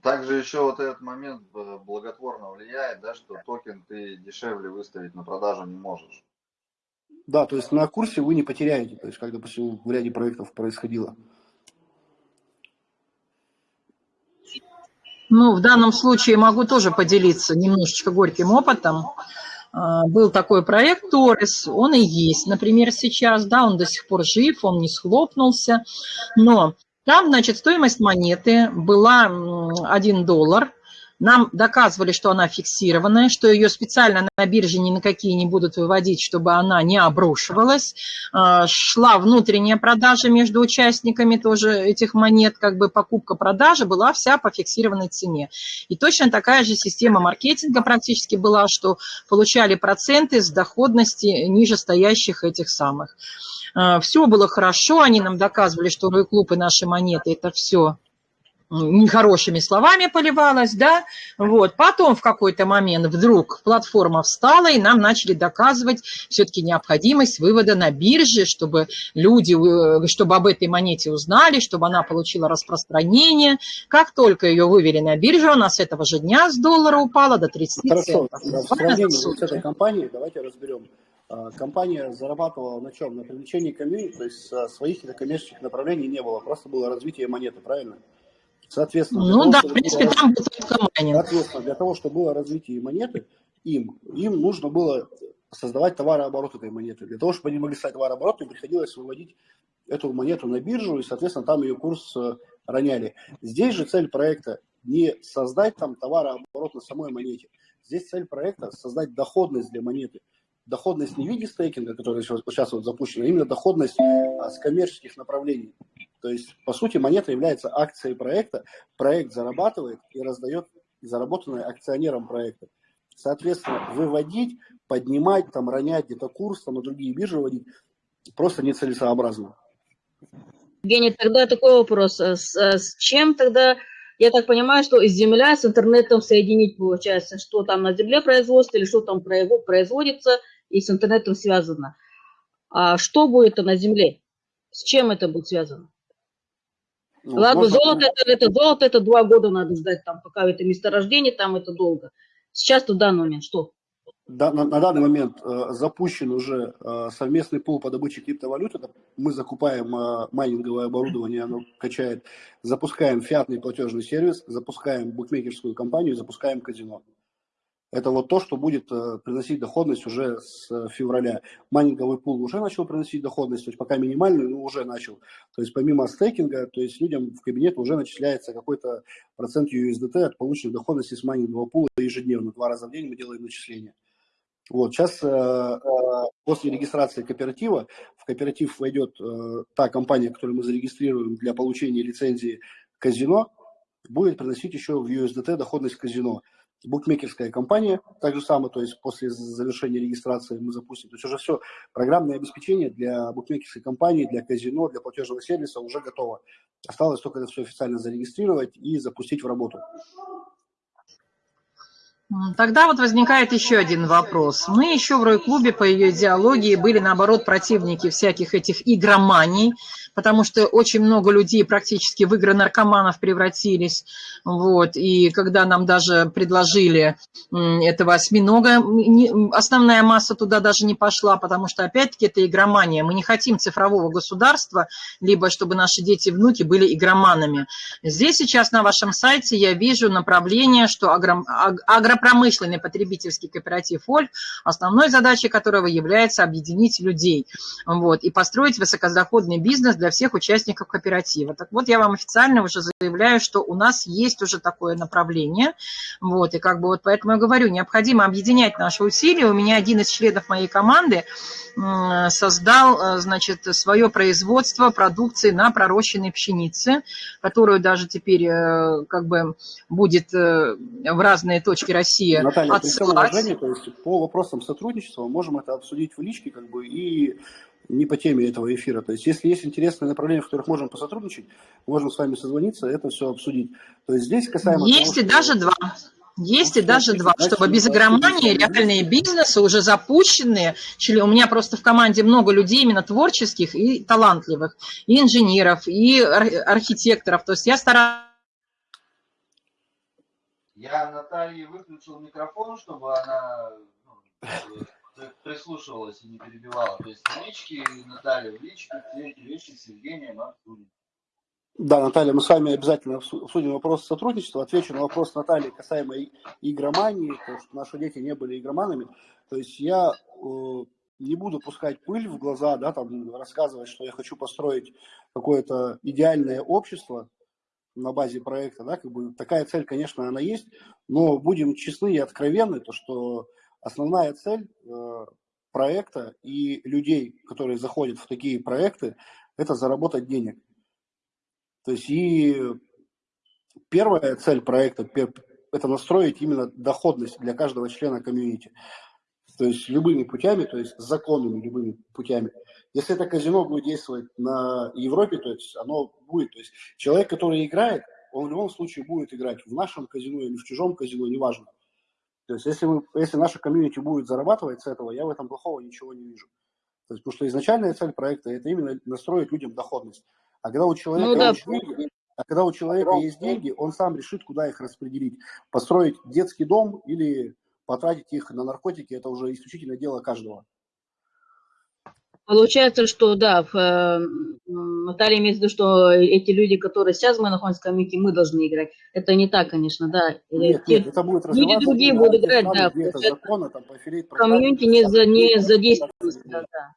также еще вот этот момент э, благотворно влияет, да, что токен ты дешевле выставить на продажу не можешь. Да, то есть на курсе вы не потеряете, то есть как, допустим, в ряде проектов происходило. Ну, в данном случае могу тоже поделиться немножечко горьким опытом. А, Был такой проект Торис, он и есть, например, сейчас, да, он до сих пор жив, он не схлопнулся, но там, значит, стоимость монеты была м, 1 доллар, нам доказывали, что она фиксированная, что ее специально на бирже ни на какие не будут выводить, чтобы она не обрушивалась. А, Шла внутренняя продажа между участниками тоже этих монет, как бы покупка-продажа была вся по фиксированной цене. И точно такая же система маркетинга практически была, что получали проценты с доходности ниже стоящих этих самых. Все было хорошо, они нам доказывали, что клуб и наши монеты – это все нехорошими словами поливалось, да, вот. Потом в какой-то момент вдруг платформа встала, и нам начали доказывать все-таки необходимость вывода на бирже, чтобы люди, э, чтобы об этой монете узнали, чтобы она получила распространение. Как только ее вывели на биржу, она с этого же дня с доллара упала до 30 Хорошо, центов. сравнении с этой компанией, давайте разберем. А, Компания зарабатывала на чем? На привлечении комьюнити, то есть а, своих коммерческих направлений не было, просто было развитие монеты, правильно? Соответственно, Ну того, да, в принципе, было- там был майнинг. Соответственно, для того, чтобы было развитие монеты, им, им нужно было создавать товарооборот этой монеты. Для того, чтобы они могли стать товарооборотом, приходилось выводить эту монету на биржу, и, соответственно, там ее курс э, роняли. Здесь же цель проекта не создать там товарооборот на самой монете. Здесь цель проекта создать доходность для монеты. Доходность не в виде стейкинга, который сейчас вот запущен, а именно доходность а, с коммерческих направлений. То есть, по сути, монета является акцией проекта, проект зарабатывает и раздает заработанное акционерам проекта. Соответственно, выводить, поднимать, там, ронять где-то курс, там, на другие биржи вводить просто нецелесообразно. Евгений, тогда такой вопрос. А С, а с чем тогда, я так понимаю, что земля с интернетом соединить получается, что там на земле производство или что там произво- производится и с интернетом связано. А что будет на земле? С чем это будет связано? Ну, Ладно, можно- золото это, это золото, это два года надо ждать, там, пока это месторождение, там это долго. Сейчас в данный момент что? Да, на, на данный момент э, запущен уже э, совместный пул по добыче криптовалют. Это мы закупаем э, майнинговое оборудование, оно качает. Запускаем фиатный платежный сервис, запускаем букмекерскую компанию, запускаем казино. Это вот то, что будет э, приносить доходность уже с э, февраля. Майнинговый пул уже начал приносить доходность, то есть пока минимальную, но уже начал. То есть помимо стейкинга, то есть людям в кабинет уже начисляется какой-то процент USDT от полученной доходности с майнингового пула ежедневно. Два раза в день мы делаем начисления. Вот, сейчас э, после регистрации кооператива в кооператив войдет э, та компания, которую мы зарегистрируем для получения лицензии казино, будет приносить еще в USDT доходность казино. Букмекерская компания, так же самое, то есть после завершения регистрации мы запустим. То есть уже все, программное обеспечение для букмекерской компании, для казино, для платежного сервиса уже готово. Осталось только это все официально зарегистрировать и запустить в работу. Тогда вот возникает еще один вопрос. Мы еще в Рой-клубе по ее идеологии были, наоборот, противники всяких этих игроманий, потому что очень много людей практически в игры наркоманов превратились. Вот. И когда нам даже предложили этого осьминога, основная масса туда даже не пошла, потому что, опять-таки, это игромания. Мы не хотим цифрового государства, либо чтобы наши дети и внуки были игроманами. Здесь сейчас на вашем сайте я вижу направление, что агро- аг- агропромышленный потребительский кооператив «Ольг», основной задачей которого является объединить людей вот, и построить высокодоходный бизнес для всех участников кооператива. Так вот, я вам официально уже заявляю, что у нас есть уже такое направление. Вот, и как бы вот поэтому я говорю, необходимо объединять наши усилия. У меня один из членов моей команды создал, значит, свое производство продукции на пророщенной пшенице, которую даже теперь как бы будет в разные точки России Наталья, отсылать. то есть по вопросам сотрудничества можем это обсудить в личке, как бы, и не по теме этого эфира. То есть, если есть интересные направления, в которых можем посотрудничать, можем с вами созвониться, это все обсудить. То есть, здесь касаемо... Есть того, и даже два. Есть и даже два, чтобы без игромании реальные бизнесы уже запущенные. У меня просто в команде много людей именно творческих и талантливых, и инженеров, и архитекторов. То есть я стараюсь я Наталье выключил микрофон, чтобы она ну, прислушивалась и не перебивала. То есть в Наталья, в личке эти вещи с Евгением. Да, Наталья, мы с вами обязательно обсудим вопрос сотрудничества. Отвечу на вопрос Натальи касаемо игромании, потому что наши дети не были игроманами. То есть я э, не буду пускать пыль в глаза, да, там рассказывать, что я хочу построить какое-то идеальное общество на базе проекта, да, как бы такая цель, конечно, она есть, но будем честны и откровенны, то что основная цель э, проекта и людей, которые заходят в такие проекты, это заработать денег. То есть и первая цель проекта – это настроить именно доходность для каждого члена комьюнити. То есть любыми путями, то есть законными любыми путями. Если это казино будет действовать на Европе, то есть оно будет. То есть человек, который играет, он в любом случае будет играть в нашем казино или в чужом казино, неважно. То есть если, мы, если наша комьюнити будет зарабатывать с этого, я в этом плохого ничего не вижу. То есть, потому что изначальная цель проекта – это именно настроить людям доходность. А когда у человека, ну, да. есть, деньги, а когда у человека есть деньги, он сам решит, куда их распределить. Построить детский дом или потратить их на наркотики – это уже исключительно дело каждого. Получается, что да, в, э, Наталья имеет в виду, что эти люди, которые сейчас мы находимся в комьюнити, мы должны играть. Это не так, конечно, да. Нет, Те, нет, это будет люди другие будут играть, да. Закона, там, комьюнити не, за, не задействовано. Да, да.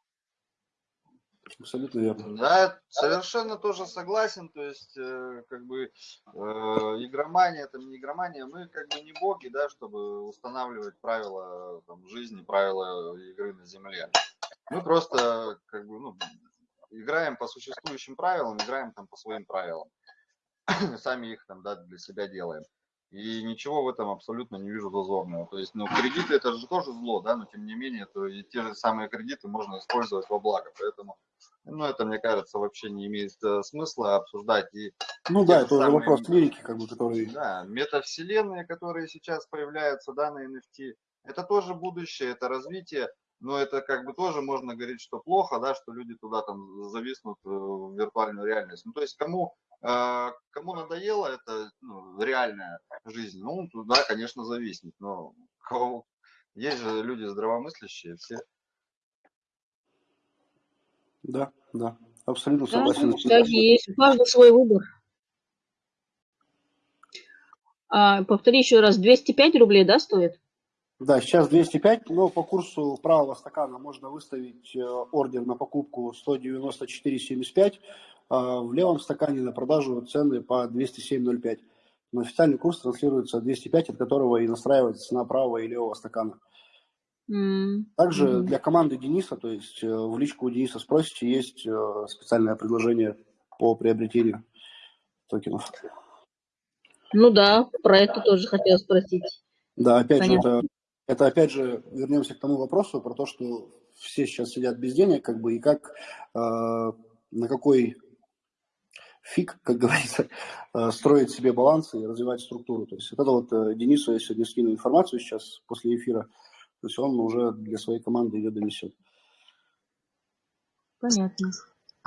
Абсолютно верно. Да, совершенно тоже согласен. То есть, э, как бы, э, игромания, это не игромания. Мы как бы не боги, да, чтобы устанавливать правила там, жизни, правила игры на земле. Мы просто как бы, ну, играем по существующим правилам, играем там по своим правилам. Сами их там да, для себя делаем. И ничего в этом абсолютно не вижу зазорного. То есть, ну, кредиты это же тоже зло, да, но тем не менее, то и те же самые кредиты можно использовать во благо. Поэтому, ну, это, мне кажется, вообще не имеет э, смысла обсуждать. И ну да, это уже вопрос лирики, как бы, который... Да, метавселенные, которые сейчас появляются, да, на NFT, это тоже будущее, это развитие но это как бы тоже можно говорить, что плохо, да, что люди туда там зависнут э, в виртуальную реальность. Ну, то есть кому, э, кому надоело это ну, реальная жизнь, ну, туда, конечно, зависнет, но кого, есть же люди здравомыслящие, все. Да, да, абсолютно согласен. Да, есть, у каждого свой выбор. А, повтори еще раз, 205 рублей, да, стоит? Да, сейчас 205, но по курсу правого стакана можно выставить э, ордер на покупку 194,75, а в левом стакане на продажу цены по 207,05. Но официальный курс транслируется 205, от которого и настраивается цена правого и левого стакана. Также для команды Дениса, то есть э, в личку у Дениса спросите, есть э, специальное предложение по приобретению токенов. Ну да, про это тоже хотел спросить. Да, опять Понятно. же, это это опять же вернемся к тому вопросу про то, что все сейчас сидят без денег, как бы, и как, э, на какой фиг, как говорится, э, строить себе балансы и развивать структуру. То есть это вот э, Денису я сегодня скину информацию сейчас после эфира, то есть он уже для своей команды ее донесет. Понятно.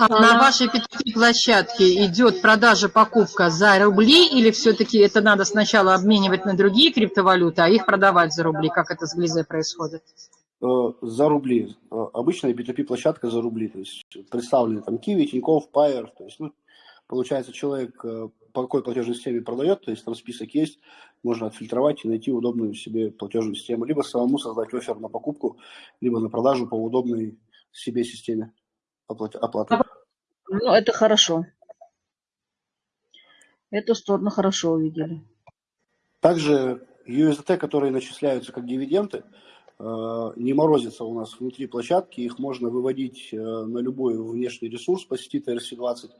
А на вашей P2P площадке идет продажа, покупка за рубли или все-таки это надо сначала обменивать на другие криптовалюты, а их продавать за рубли? Как это с Глизе происходит? Э, за рубли. Э, обычная P2P площадка за рубли. То есть представлены там Kiwi, Тинькофф, Payer. То есть, ну, получается, человек э, по какой платежной системе продает, то есть там список есть, можно отфильтровать и найти удобную себе платежную систему, либо самому создать офер на покупку, либо на продажу по удобной себе системе оплаты. Ну, это хорошо. Эту сторону хорошо увидели. Также USDT, которые начисляются как дивиденды, э, не морозятся у нас внутри площадки, их можно выводить э, на любой внешний ресурс по сети TRC20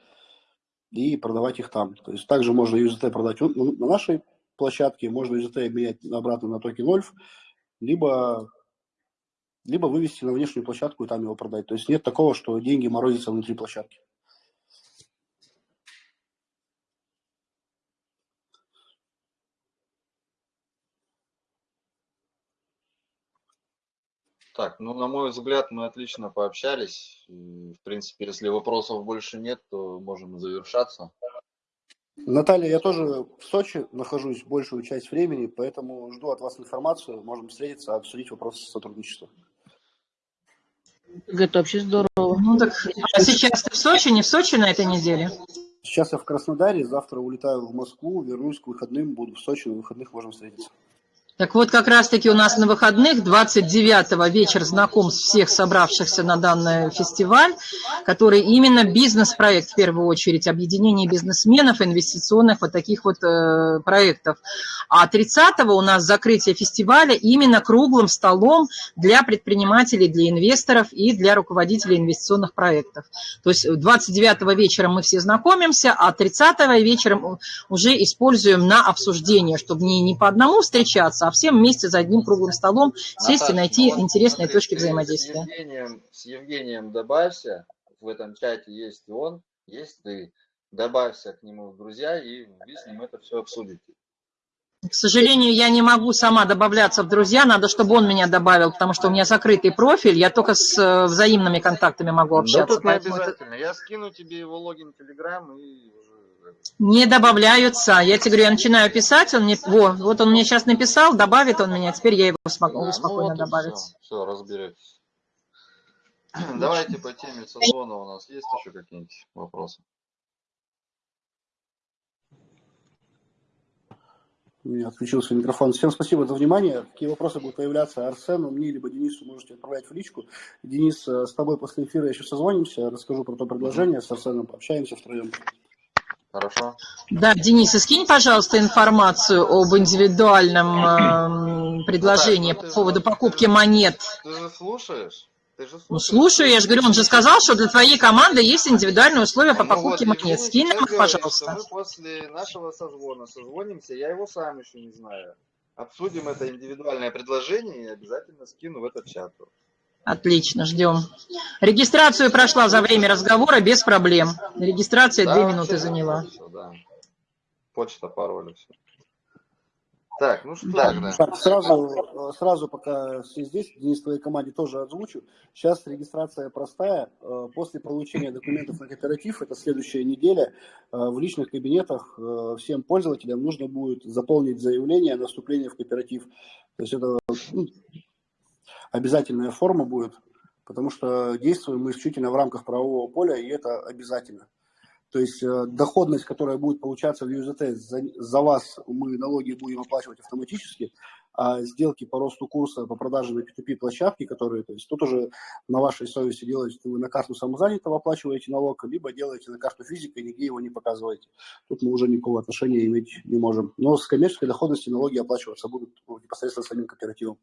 и продавать их там. То есть также можно USDT продать на нашей площадке, можно USDT менять обратно на токен Ольф, либо, либо вывести на внешнюю площадку и там его продать. То есть нет такого, что деньги морозятся внутри площадки. Так, ну, на мой взгляд, мы отлично пообщались. И, в принципе, если вопросов больше нет, то можем завершаться. Наталья, я тоже в Сочи нахожусь большую часть времени, поэтому жду от вас информацию. Можем встретиться, обсудить вопросы сотрудничества. Это вообще здорово. Ну так, а сейчас ты в Сочи, не в Сочи на этой неделе? Сейчас я в Краснодаре, завтра улетаю в Москву, вернусь к выходным, буду в Сочи, на выходных можем встретиться. Так вот, как раз-таки у нас на выходных 29-го вечер знакомств всех собравшихся на данный фестиваль, который именно бизнес-проект, в первую очередь, объединение бизнесменов, инвестиционных вот таких вот э, проектов. А 30-го у нас закрытие фестиваля именно круглым столом для предпринимателей, для инвесторов и для руководителей инвестиционных проектов. То есть 29-го вечером мы все знакомимся, а 30-го вечером уже используем на обсуждение, чтобы не, не по одному встречаться, а всем вместе за одним круглым столом сесть Наташа, и найти интересные смотри, точки взаимодействия. С Евгением, с Евгением добавься, в этом чате есть он, есть ты. Добавься к нему в друзья, и вы с ним это все обсудите. К сожалению, я не могу сама добавляться в друзья, надо, чтобы он меня добавил, потому что у меня закрытый профиль, я только с э, взаимными контактами могу Да общаться. тут не поэтому это обязательно. Я скину тебе его логин Telegram и уже... Не добавляются. Я тебе говорю, я начинаю писать, он мне, во, вот он мне сейчас написал, добавит он меня, теперь я его смогу Да, спокойно ну вот добавить. Все, все, разберетесь. Давайте по теме созвона у нас есть еще какие-нибудь вопросы? У меня отключился микрофон. Всем спасибо за внимание. Какие вопросы будут появляться Арсену, мне, либо Денису, можете отправлять в личку. Денис, э, с тобой после эфира еще созвонимся, расскажу про то предложение, с Арсеном пообщаемся втроем. Хорошо. Да, Денис, и скинь, пожалуйста, информацию об индивидуальном э, предложении Ну, ты по же поводу вот- покупки ты же- монет. Ты же слушаешь? Ты же Ну, слушаешь? слушаю, я же говорю, он же сказал, что для твоей команды есть индивидуальные условия по Ну вот, покупке Евгений монет. Скинь нам их, пожалуйста. мы после нашего созвона созвонимся, я его сам еще не знаю. Обсудим это индивидуальное предложение и обязательно скину в этот чат. Отлично, ждем. Регистрацию прошла за время разговора без проблем. Регистрация Да, две вообще минуты заняла. всё, да. Почта, пароль, все. Так, ну что Так, тогда? Так, сразу, сразу пока все здесь, Денис, твоей команде тоже озвучу. Сейчас регистрация простая. Э, После получения документов на кооператив, это следующая неделя, э, в личных кабинетах э, всем пользователям нужно будет заполнить заявление на вступление в кооператив. То есть это ну, обязательная форма будет, потому что действуем мы исключительно в рамках правового поля, и это обязательно. То есть э, доходность, которая будет получаться в USDT, за, за вас мы налоги будем оплачивать автоматически, а сделки по росту курса, по продаже на P2P площадки, которые, то есть тут уже на вашей совести делаете, вы на карту самозанятого оплачиваете налог, либо делаете на карту физика и нигде его не показываете. Тут мы уже никакого отношения иметь не можем. Но с коммерческой доходности налоги оплачиваться будут непосредственно самим кооперативом.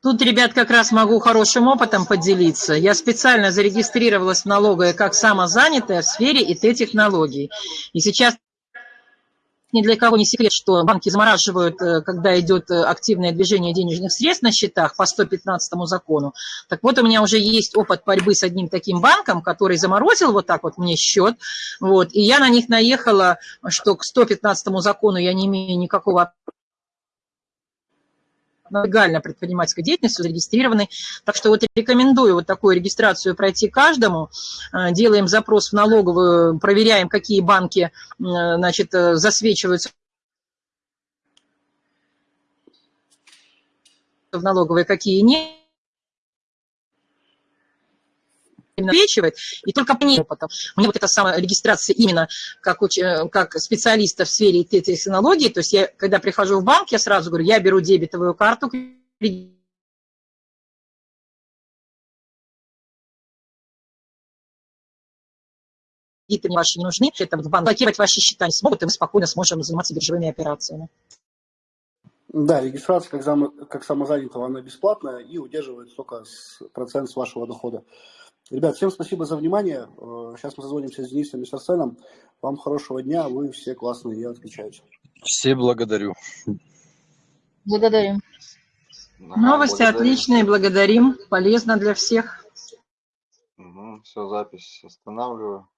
Тут, ребят, как раз могу хорошим опытом поделиться. Я специально зарегистрировалась в налоговой как самозанятая в сфере ИТ-технологий. И сейчас ни для кого не секрет, что банки замораживают, э, когда идет э, активное движение денежных средств на счетах по 115 закону. Так вот, у меня уже есть опыт борьбы с одним таким банком, который заморозил вот так вот мне счет. Вот, и я на них наехала, что к 115 закону я не имею никакого легально предпринимательской деятельностью зарегистрированы. Так что вот рекомендую вот такую регистрацию пройти каждому. Э, Делаем запрос в налоговую, проверяем, какие банки э, значит, э, засвечиваются в налоговой, какие нет. Засвечивает, и только по ней опытом. Мне вот эта самая регистрация именно как, уч- э, как специалиста в сфере технологий, то есть я, когда прихожу в банк, я сразу говорю, я беру дебетовую карту, кредиты ваши не нужны, это в банк блокировать ваши счета не смогут, и мы спокойно сможем заниматься биржевыми операциями. Да, регистрация как, зам, как самозанятого, она бесплатная и удерживает только с, процент с вашего дохода. Ребят, всем спасибо за внимание. Сейчас мы созвонимся с Денисом и с Арсеном. Вам хорошего дня, вы все классные и отличаетесь. Все благодарю. Благодарим. Ага, Новости благодарю. отличные, благодарим, полезно для всех. Все, запись останавливаю.